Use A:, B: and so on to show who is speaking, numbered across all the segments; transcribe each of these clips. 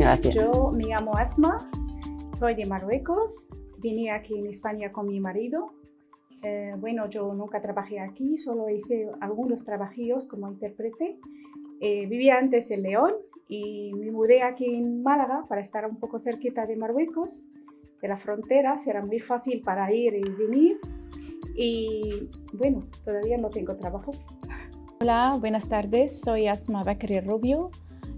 A: gracias.
B: Yo me llamo Asma, soy de Marruecos, vine aquí en España con mi marido. Eh, bueno, yo nunca trabajé aquí, solo hice algunos trabajillos como intérprete. Eh, vivía antes en León y me mudé aquí en Málaga para estar un poco cerquita de Marruecos, de la frontera, será muy fácil para ir y venir. Y bueno, todavía no tengo trabajo.
C: Hola, buenas tardes, soy Asma Bakri Rubio,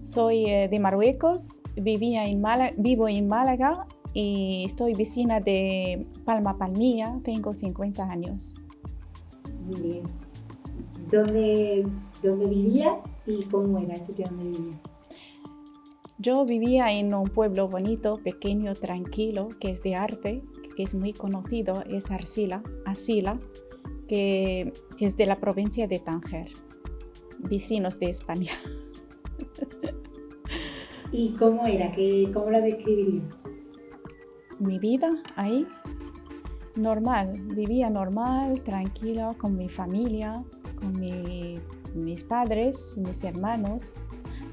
C: soy eh, de Marruecos, vivía en Málaga, vivo en Málaga y estoy vecina de Palma Palmilla, tengo 50 años.
D: Muy bien. ¿Dónde, dónde vivías y cómo era el sitio donde vivías?
C: Yo vivía en un pueblo bonito, pequeño, tranquilo, que es de arte, que es muy conocido, es Arcila, Asila, que, que es de la provincia de Tánger, vecinos de España.
D: ¿Y cómo era? ¿Qué, ¿Cómo la describirías?
C: Mi vida ahí, normal, vivía normal, tranquila, con mi familia, con mi- mis padres, mis hermanos.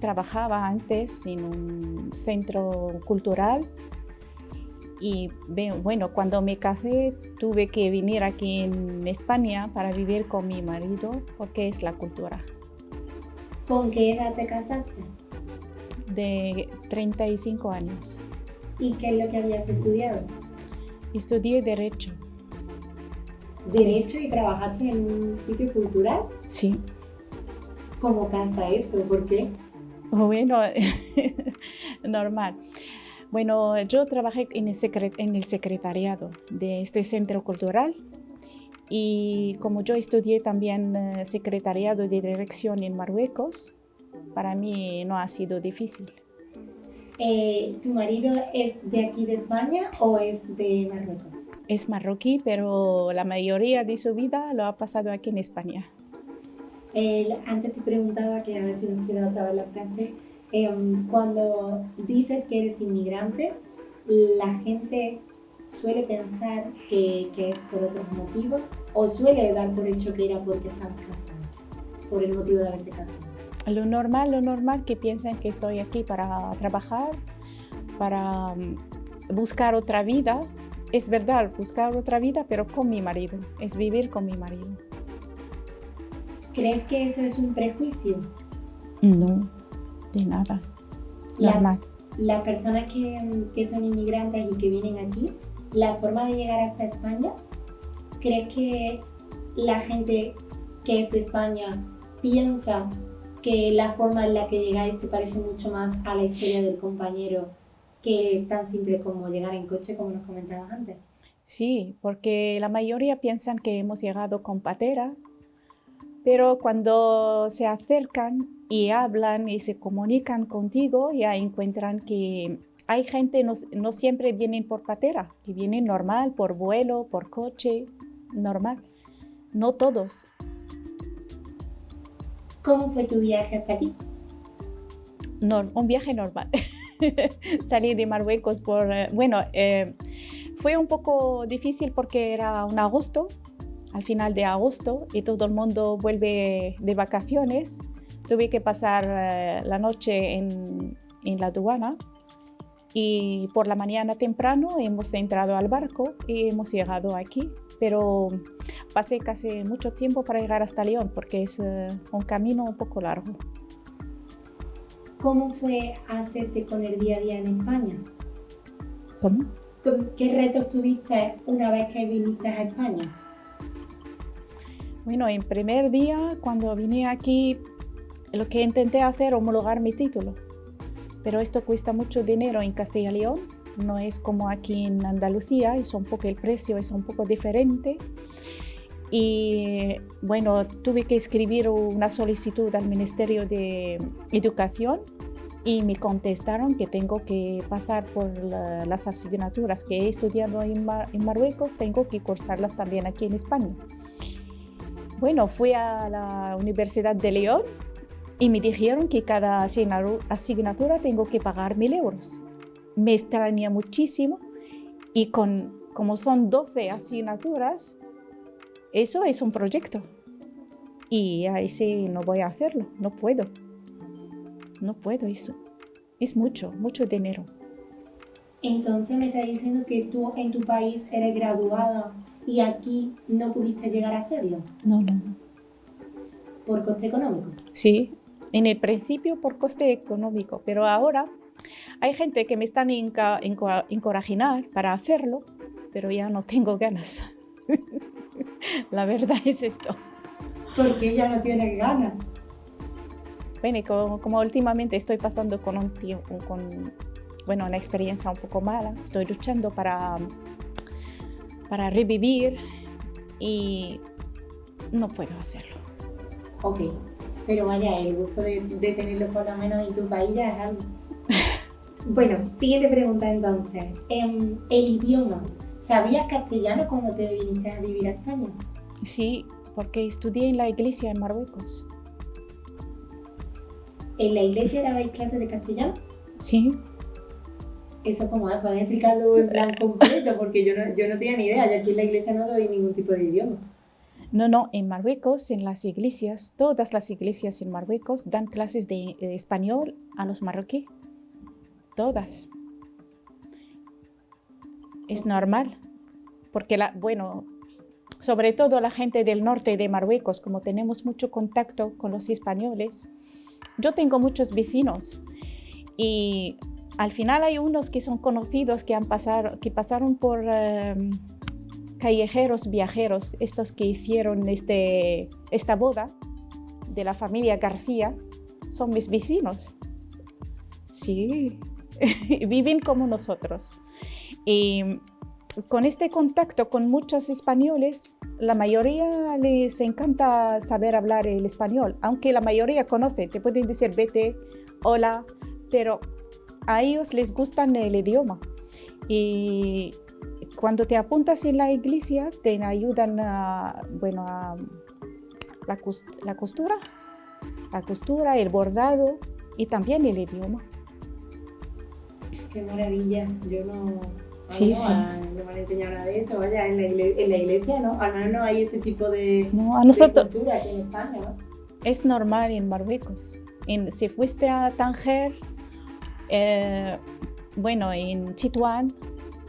C: Trabajaba antes en un centro cultural y bueno, cuando me casé tuve que venir aquí en España para vivir con mi marido porque es la cultura.
D: ¿Con qué edad te casaste?
C: De 35 años.
D: ¿Y qué es lo que habías estudiado?
C: Estudié Derecho.
D: Derecho y trabajaste en un sitio cultural.
C: Sí.
D: ¿Cómo casa eso? ¿Por qué?
C: Bueno, normal. Bueno, yo trabajé en el, en el secretariado de este centro cultural y como yo estudié también eh, secretariado de dirección en Marruecos, para mí no ha sido difícil.
D: Eh, ¿Tu marido es de aquí de España o es de Marruecos?
C: Es marroquí, pero la mayoría de su vida lo ha pasado aquí en España.
D: Antes te preguntaba, que a ver si nos queda otra vez la frase, em, cuando dices que eres inmigrante, la gente suele pensar que, que es por otros motivos o suele dar por hecho que era porque estabas casada, por el motivo de haberte casado.
C: Lo normal, lo normal que piensan que estoy aquí para trabajar, para mm, buscar otra vida. Es verdad, buscar otra vida, pero con mi marido. Es vivir con mi marido.
D: ¿Crees que eso es un prejuicio?
C: No, de nada.
D: La-
C: Normal.
D: Las personas que, que son inmigrantes y que vienen aquí, la forma de llegar hasta España, ¿crees que la gente que es de España piensa que la forma en la que llegáis se parece mucho más a la historia del compañero que tan simple como llegar en coche, como nos comentabas antes?
C: Sí, porque la mayoría piensan que hemos llegado con patera, pero cuando se acercan y hablan y se comunican contigo, ya encuentran que hay gente, no, no siempre vienen por patera, que vienen normal, por vuelo, por coche, normal. No todos.
D: ¿Cómo fue tu viaje hasta aquí?
C: Nor- un viaje normal. Salí de Marruecos por, eh, bueno, eh, fue un poco difícil porque era un agosto, al final de agosto, y todo el mundo vuelve de vacaciones. Tuve que pasar eh, la noche en, en la aduana y por la mañana temprano hemos entrado al barco y hemos llegado aquí, pero pasé casi mucho tiempo para llegar hasta León porque es eh, un camino un poco largo.
D: ¿Cómo fue hacerte con el día a día en España?
C: ¿Cómo?
D: ¿Con- ¿Qué retos tuviste una vez que viniste a España?
C: Bueno, en primer día, cuando vine aquí, lo que intenté hacer homologar mi título. Pero esto cuesta mucho dinero en Castilla y León. No es como aquí en Andalucía, es un poco el precio es un poco diferente. Y bueno, tuve que escribir una solicitud al Ministerio de Educación y me contestaron que tengo que pasar por la- las asignaturas que he estudiado en, en Marruecos, tengo que cursarlas también aquí en España. Bueno, fui a la Universidad de León y me dijeron que cada asignatura tengo que pagar mil euros. Me extraña muchísimo y con, como son 12 asignaturas, eso es un proyecto. Y ahí sí no voy a hacerlo, no puedo. No puedo eso. Es mucho, mucho dinero.
D: Entonces me está diciendo que tú en tu país eres graduada y aquí no pudiste llegar a hacerlo.
C: No, no.
D: ¿Por coste económico?
C: Sí, en el principio por coste económico, pero ahora hay gente que me están encorajinar para hacerlo, pero ya no tengo ganas. La verdad es esto.
D: ¿Por qué ya no tienes ganas?
C: Bueno, como, como, últimamente estoy pasando con un tiempo, con bueno, una experiencia un poco mala, estoy luchando para, para revivir y no puedo hacerlo.
D: Ok, pero vaya, el gusto de, de tenerlo por lo menos en tu país ya es algo. bueno, siguiente pregunta entonces. Em, el idioma. ¿Sabías castellano cuando te viniste a vivir a España?
C: Sí, porque estudié en la iglesia en Marruecos.
D: ¿En la iglesia dabais clases de castellano?
C: Sí.
D: Eso como, ¿puedes explicarlo en plan completo? Porque yo no, yo no tenía ni idea, yo aquí en la iglesia no doy ningún tipo de idioma.
C: No, no, en Marruecos, en las iglesias, todas las iglesias en Marruecos dan clases de, de español a los marroquíes. Todas. Es normal, porque, la, bueno, sobre todo la gente del norte de Marruecos, como tenemos mucho contacto con los españoles, yo tengo muchos vecinos y al final hay unos que son conocidos que, han pasado, que pasaron por em, callejeros viajeros, estos que hicieron este, esta boda de la familia García, son mis vecinos. Sí, viven como nosotros. Y con este contacto con muchos españoles, la mayoría les encanta saber hablar el español, aunque la mayoría conoce, te pueden decir vete, hola, pero a ellos les gusta el idioma. Y cuando te apuntas en la iglesia, te ayudan a, bueno, a la, la costura, la costura, el bordado y también el idioma.
D: Qué maravilla, yo no,
C: Sí, sí.
D: No me han enseñado nada de eso, vaya, en la, iglesia, en la iglesia no, al menos no hay ese tipo de,
C: no, a nosotros,
D: de cultura aquí en España, ¿no?
C: Es normal en Marruecos. En, si fuiste a Tanger, eh, bueno, en Chituán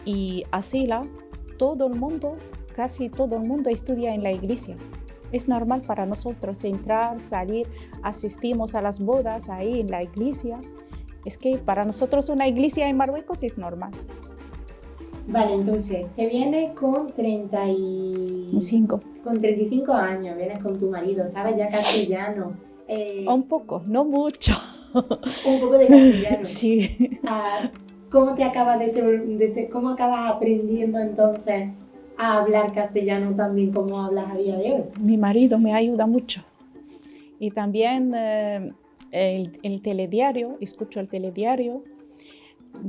C: y Asila, todo el mundo, casi todo el mundo estudia en la iglesia. Es normal para nosotros entrar, salir, asistimos a las bodas ahí en la iglesia. Es que para nosotros una iglesia en Marruecos es normal.
D: Vale, entonces, te vienes con 35. Con 35 años, vienes con tu marido, sabes ya castellano.
C: Eh, Un poco, no mucho.
D: Un poco de castellano.
C: Sí.
D: Ah, ¿Cómo te acabas de, ser, de ser, cómo acabas aprendiendo entonces a hablar castellano también como hablas a día de hoy?
C: Mi marido me ayuda mucho. Y también eh, el, el telediario, escucho el telediario,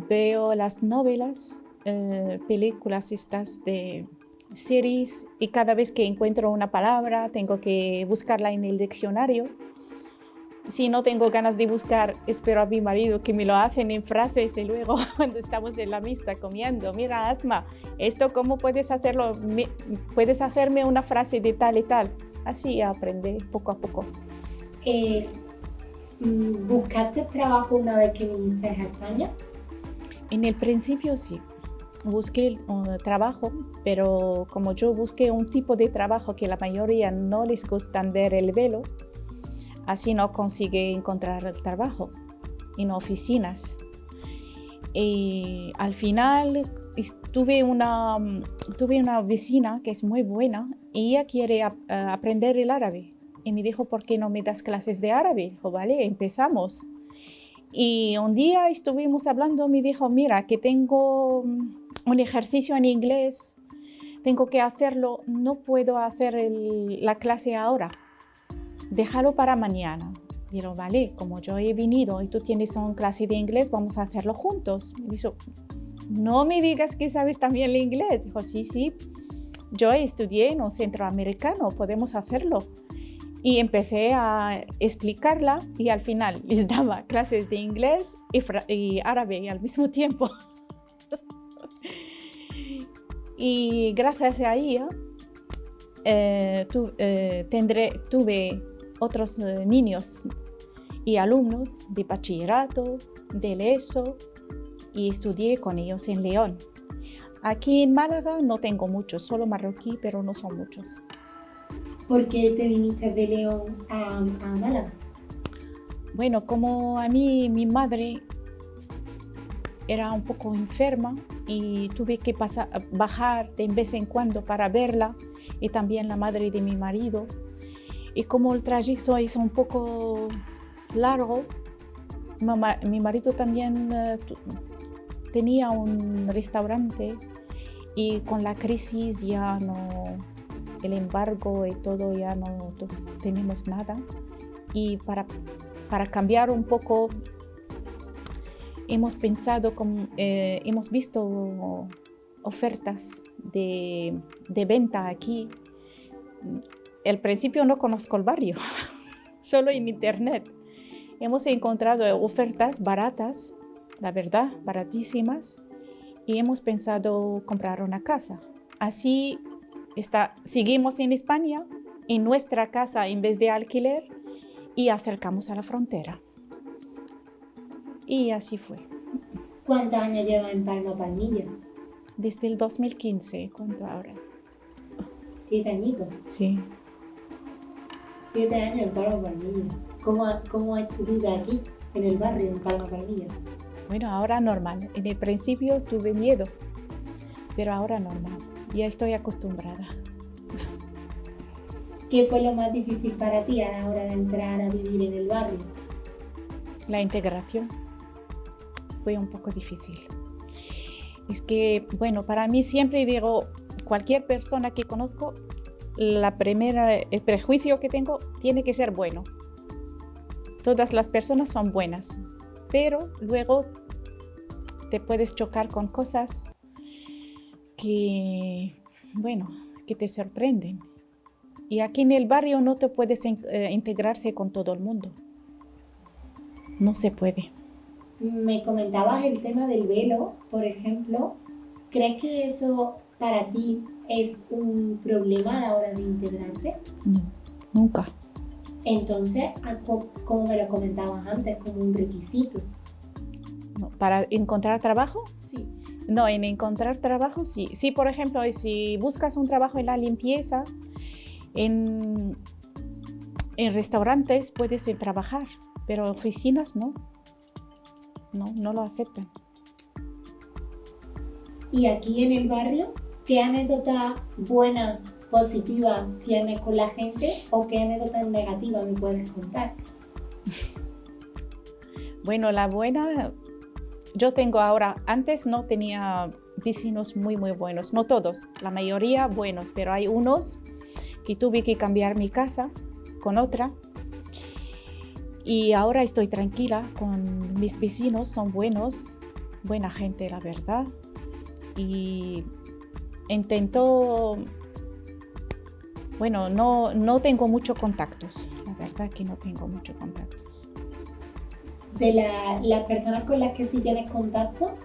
C: veo las novelas eh, películas estas de series y cada vez que encuentro una palabra tengo que buscarla en el diccionario. Si no tengo ganas de buscar, espero a mi marido que me lo hacen en frases y luego cuando estamos en la mista comiendo, mira Asma, esto cómo puedes hacerlo, puedes hacerme una frase de tal y tal. Así aprende poco a poco.
D: Eh, ¿Buscaste trabajo una vez que viniste a España?
C: En el principio sí busqué trabajo, pero como yo busqué un tipo de trabajo que la mayoría no les gusta ver el velo, así no consigue encontrar el trabajo en oficinas. Y al final tuve una, tuve una vecina que es muy buena y ella quiere aprender el árabe. Y me dijo, ¿por qué no me das clases de árabe? Dijo, vale, empezamos. Y un día estuvimos hablando, me dijo, mira, que tengo un ejercicio en inglés, tengo que hacerlo, no puedo hacer la clase ahora, déjalo para mañana. Digo, vale, como yo he venido y tú tienes una clase de inglés, vamos a hacerlo juntos. Me dijo, no me digas que sabes también el inglés. Dijo, sí, sí, yo estudié en un centro americano, podemos hacerlo. Y empecé a explicarla y al final les daba clases de inglés y, y árabe al mismo tiempo. Y gracias a ella eh, eh, tuve otros eh, niños y alumnos de bachillerato, del ESO y estudié con ellos en León. Aquí en Málaga no tengo muchos, solo marroquí, pero no son muchos.
D: ¿Por qué te viniste de León a, a Málaga?
C: Bueno, como a mí mi madre era un poco enferma y tuve que pasar, bajar de vez en cuando para verla y también la madre de mi marido. Y como el trayecto es un poco largo, mi marido también eh, tenía un restaurante y con la crisis ya no, el embargo y todo ya no tenemos nada. Y para, para cambiar un poco, hemos pensado, eh, hemos visto ofertas de, de venta aquí. Al principio no conozco el barrio, solo en internet. Hemos encontrado ofertas baratas, la verdad, baratísimas, y hemos pensado comprar una casa. Así está, seguimos en España, en nuestra casa en vez de alquiler, y acercamos a la frontera. Y así fue.
D: ¿Cuántos años lleva en Palma Palmilla?
C: Desde el 2015, ¿cuánto ahora?
D: Siete añitos.
C: Sí.
D: Siete años en Palma Palmilla. ¿Cómo, ¿Cómo es tu vida aquí, en el barrio, en Palma Palmilla?
C: Bueno, ahora normal. En el principio tuve miedo, pero ahora normal. Ya estoy acostumbrada.
D: ¿Qué fue lo más difícil para ti a la hora de entrar a vivir en el barrio?
C: La integración fue un poco difícil. Es que, bueno, para mí siempre digo, cualquier persona que conozco, la primera, el prejuicio que tengo tiene que ser bueno. Todas las personas son buenas, pero luego te puedes chocar con cosas que, bueno, que te sorprenden. Y aquí en el barrio no te puedes eh, integrarse con todo el mundo. No se puede.
D: Me comentabas el tema del velo, por ejemplo. ¿Crees que eso para ti es un problema a la hora de integrarte?
C: No, nunca.
D: Entonces, como me lo comentabas antes, como un requisito.
C: ¿Para encontrar trabajo?
D: Sí.
C: No, en encontrar trabajo sí. Sí, por ejemplo, si buscas un trabajo en la limpieza, en, en restaurantes puedes trabajar, pero oficinas no. No, no lo aceptan.
D: ¿Y aquí en el barrio, qué anécdota buena positiva tienes con la gente o qué anécdotas negativas me puedes contar?
C: Bueno, la buena, yo tengo ahora, antes no tenía vecinos muy, muy buenos, no todos, la mayoría buenos, pero hay unos que tuve que cambiar mi casa con otra y ahora estoy tranquila con mis vecinos, son buenos, buena gente, la verdad. Y intento bueno, no, no tengo muchos contactos, la verdad que no tengo muchos contactos.
D: De las personas con las que sí tienes contacto,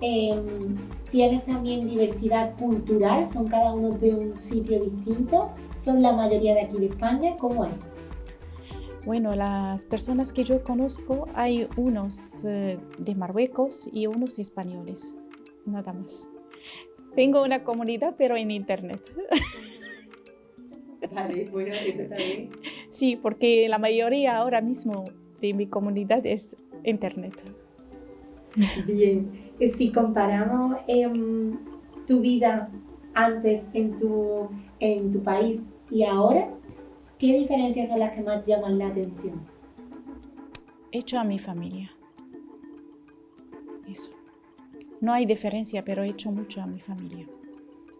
D: em, tienes también diversidad cultural, son cada uno de un sitio distinto, son la mayoría de aquí de España, ¿cómo es?
C: Bueno, las personas que yo conozco, hay unos eh, de Marruecos y unos españoles, nada más. Tengo una comunidad, pero en internet. Sí, porque la mayoría ahora mismo de mi comunidad es internet.
D: Bien, si comparamos em, tu vida antes en tu, en tu país y ahora, ¿qué diferencias son las que más llaman la atención?
C: Hecho a mi familia. Eso. No hay diferencia, pero he hecho mucho a mi familia.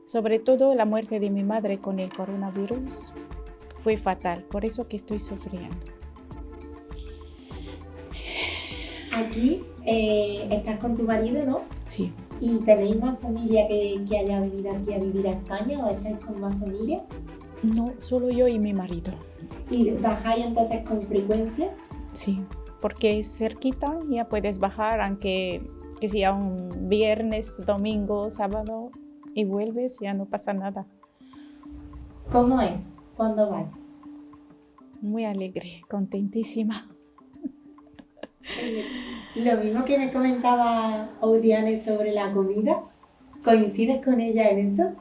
C: Sobre todo la muerte de mi madre con el coronavirus fue fatal, por eso que estoy sufriendo.
D: Aquí eh, estás con tu marido, ¿no?
C: Sí.
D: ¿Y tenéis más familia que, que, haya venido aquí a vivir a España o estáis con más familia?
C: No, solo yo y mi marido.
D: ¿Y bajáis entonces con frecuencia?
C: Sí, porque es cerquita, ya puedes bajar, aunque que sea un viernes, domingo, sábado, y vuelves, ya no pasa nada.
D: ¿Cómo es cuando vas?
C: Muy alegre, contentísima.
D: Lo mismo que me comentaba Audiane sobre la comida, ¿coincides con ella en eso?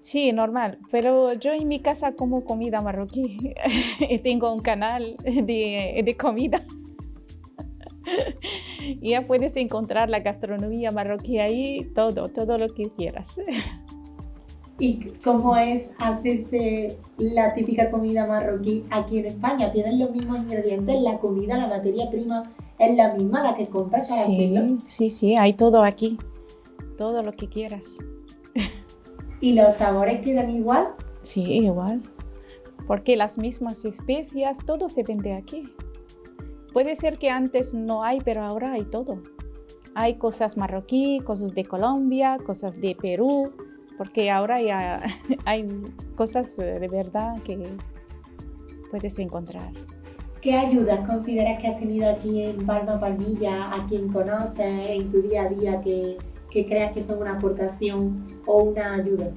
C: Sí, normal, pero yo en mi casa como comida marroquí. Tengo un canal de, de comida. y ya puedes encontrar la gastronomía marroquí ahí, todo, todo lo que quieras.
D: ¿Y cómo es hacerse la típica comida marroquí aquí en España? ¿Tienen los mismos ingredientes? ¿La comida, la materia prima es la misma la que compras para
C: sí,
D: hacerlo?
C: Sí, sí, hay todo aquí, todo lo que quieras.
D: ¿Y los sabores quedan igual?
C: Sí, igual, porque las mismas especias, todo se vende aquí. Puede ser que antes no hay, pero ahora hay todo. Hay cosas marroquí, cosas de Colombia, cosas de Perú, porque ahora ya hay cosas eh, de verdad que puedes encontrar.
D: ¿Qué ayudas consideras que has tenido aquí en Palma Palmilla, a quien conoces en tu día a día que, que creas que son una aportación o una ayuda?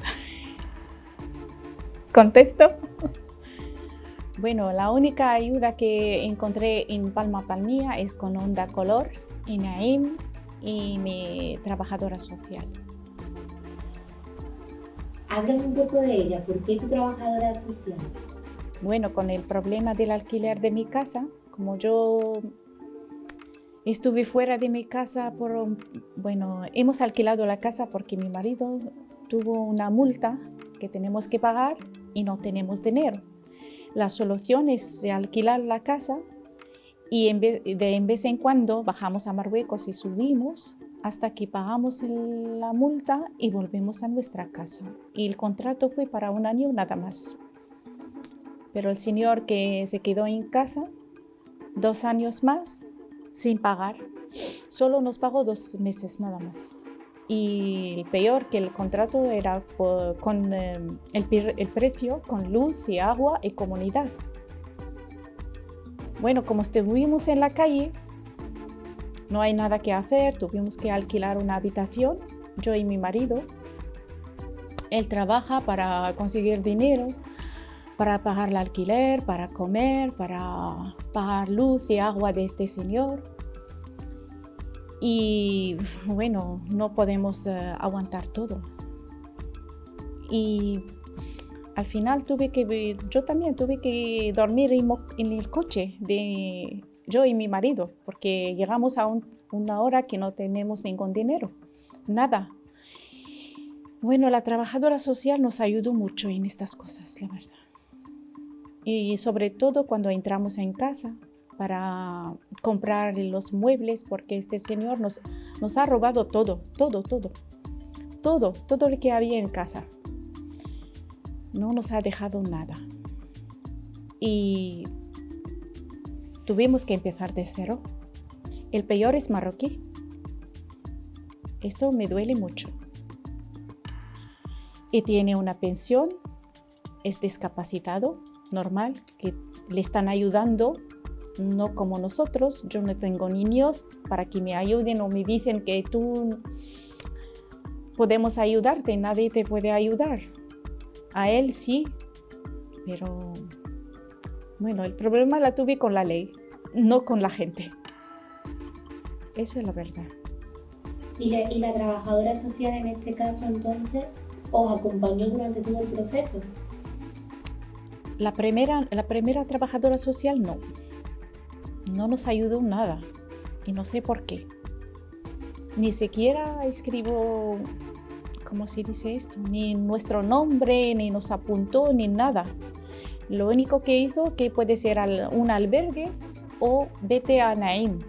C: ¿Contesto? Bueno, la única ayuda que encontré en Palma Palmilla es con Onda Color, INAIM y mi trabajadora social.
D: Háblame un poco de ella. ¿Por qué tu trabajadora social?
C: Bueno, con el problema del alquiler de mi casa, como yo estuve fuera de mi casa por, bueno, hemos alquilado la casa porque mi marido tuvo una multa que tenemos que pagar y no tenemos dinero. La solución es alquilar la casa y de en vez en cuando bajamos a Marruecos y subimos hasta que pagamos la multa y volvemos a nuestra casa. Y el contrato fue para un año nada más. Pero el señor que se quedó en casa dos años más sin pagar, solo nos pagó dos meses nada más. Y peor que el contrato era con eh, el, el precio, con luz y agua y comunidad. Bueno, como estuvimos en la calle, no hay nada que hacer, tuvimos que alquilar una habitación, yo y mi marido. Él trabaja para conseguir dinero, para pagar el alquiler, para comer, para pagar luz y agua de este señor. Y bueno, no podemos eh, aguantar todo. Y al final tuve que, yo también tuve que dormir en el coche de yo y mi marido, porque llegamos a una hora que no tenemos ningún dinero, nada. Bueno, la trabajadora social nos ayudó mucho en estas cosas, la verdad. Y sobre todo cuando entramos en casa para comprar los muebles, porque este señor nos, nos ha robado todo, todo, todo, todo, todo lo que había en casa no nos ha dejado nada. Y tuvimos que empezar de cero. El peor es marroquí. Esto me duele mucho. Y tiene una pensión, es discapacitado, normal, que le están ayudando, no como nosotros. Yo no tengo niños para que me ayuden o me dicen que tú podemos ayudarte, nadie te puede ayudar. A él sí, pero bueno, el problema la tuve con la ley, no con la gente. Eso es la verdad.
D: ¿Y la, trabajadora social en este caso entonces os acompañó durante todo el proceso?
C: La primera, la primera trabajadora social no. No nos ayudó nada y no sé por qué. Ni siquiera escribo ¿cómo se dice esto? Ni nuestro nombre, ni nos apuntó, ni nada. Lo único que hizo que puede ser un albergue o vete a Naim.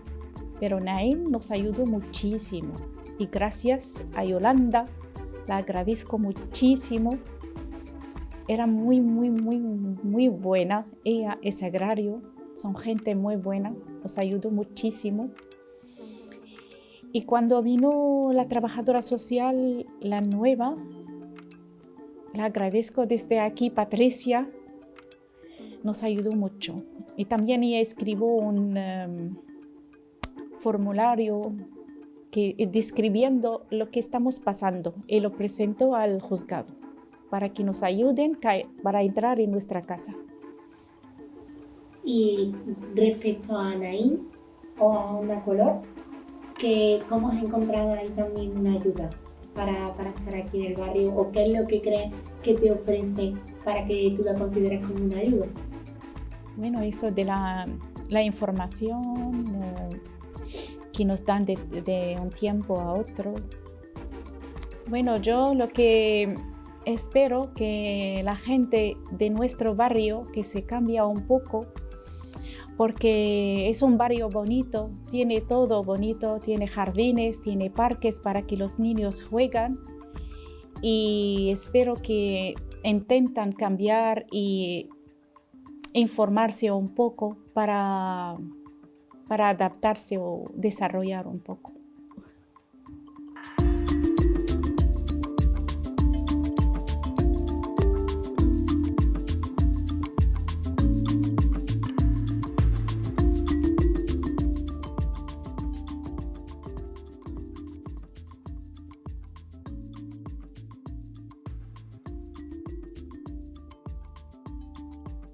C: Pero Naim nos ayudó muchísimo. Y gracias a Yolanda, la agradezco muchísimo. Era muy, muy, muy, muy buena. Ella es agrario, son gente muy buena, nos ayudó muchísimo. Y cuando vino la trabajadora social, la nueva, la agradezco desde aquí, Patricia, nos ayudó mucho. Y también ella escribió un em, formulario que, describiendo lo que estamos pasando y lo presentó al juzgado para que nos ayuden para entrar en nuestra casa.
D: Y respecto a Naín o a Onda Color, que, ¿cómo has encontrado ahí también una ayuda para, para estar aquí en el barrio? ¿O qué es lo que crees que te ofrece para que tú la consideres como una ayuda?
C: Bueno, esto de la, la información que nos dan de, de un tiempo a otro. Bueno, yo lo que espero que la gente de nuestro barrio que se cambia un poco porque es un barrio bonito, tiene todo bonito, tiene jardines, tiene parques para que los niños juegan y espero que intentan cambiar y informarse un poco para, para adaptarse o desarrollar un poco.